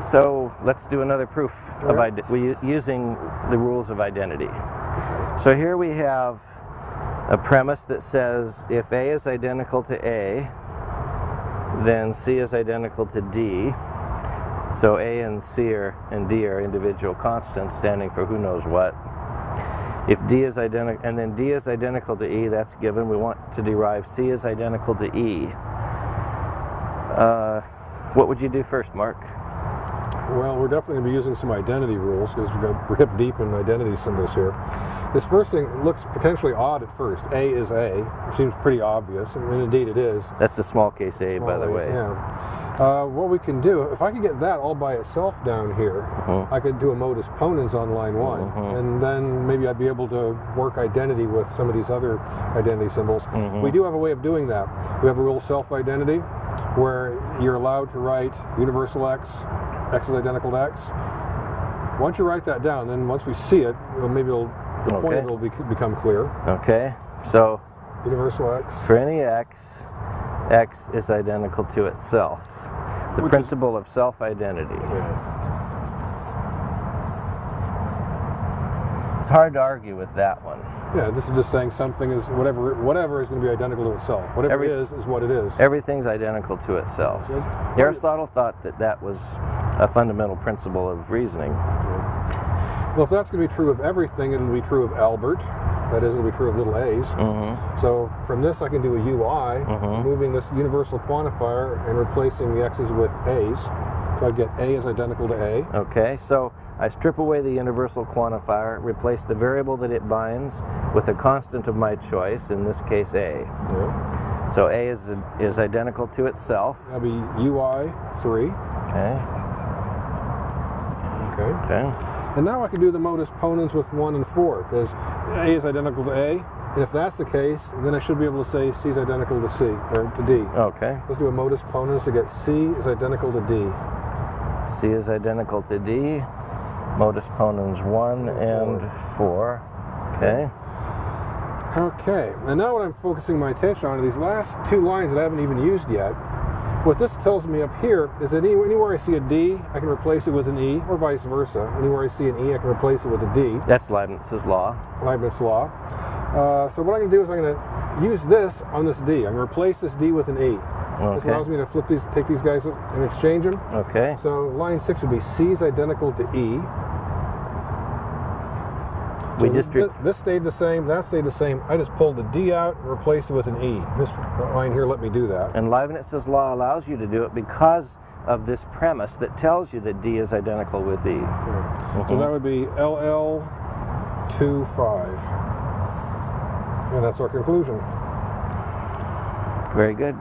So let's do another proof of we using the rules of identity. So here we have a premise that says if A is identical to A, then C is identical to D. So A and C are, and D are individual constants standing for who knows what. If D is identical, and then D is identical to E, that's given. We want to derive C is identical to E. Uh, what would you do first, Mark? Well, we're definitely going to be using some identity rules because we're, going to, hip deep in identity symbols here. This first thing looks potentially odd at first. A is A. It seems pretty obvious, and indeed it is. That's a small case A, by the Small way. Yeah. Uh, what we can do, if I could get that all by itself down here, Mhm. I could do a modus ponens on line one, Mhm. and then maybe I'd be able to work identity with some of these other identity symbols. Mhm. We do have a way of doing that. We have a rule self-identity, where you're allowed to write universal x, x is identical to x. Once you write that down, then once we see it, it'll, maybe it'll, the point Okay. of it will be, become clear. Okay, so Universal x. for any x, x is identical to itself. The Which principle of self-identity. It's hard to argue with that one. Yeah, this is just saying something is whatever whatever is going to be identical to itself. Whatever Every- it is is what it is. Everything's identical to itself. Aristotle thought that that was a fundamental principle of reasoning. Well, if that's going to be true of everything, it'll be true of Albert. That is, it'll be true of little a's. Mm-hmm. So from this, I can do a UI, Mhm. moving this universal quantifier and replacing the x's with a's. So I get a is identical to a. Okay, so I strip away the universal quantifier, replace the variable that it binds with a constant of my choice, in this case A. Yeah. So A is, is identical to itself. That'll be UI three. Okay, Okay. okay. And now I can do the modus ponens with 1 and 4, because A is identical to A. And if that's the case, then I should be able to say C is identical to C, or to D. Okay, Let's do a modus ponens to get C is identical to D. C is identical to D. Modus ponens 1 and 4. Okay, Okay, and now what I'm focusing my attention on are these last two lines that I haven't even used yet. What this tells me up here is that anywhere I see a D, I can replace it with an E, or vice versa. Anywhere I see an E, I can replace it with a D. that's Leibniz's law. Leibniz's law. Uh, so what I'm going to do is I'm going to use this on this D. I'm going to replace this D with an E. This allows me to flip these, take these guys and exchange them. okay. So line six would be C is identical to E. We just thi- re- this stayed the same, that stayed the same. I just pulled the D out and replaced it with an E. This line here let me do that. And Leibniz's law allows you to do it because of this premise that tells you that D is identical with E. Okay. So that would be LL 25. And that's our conclusion. Very good.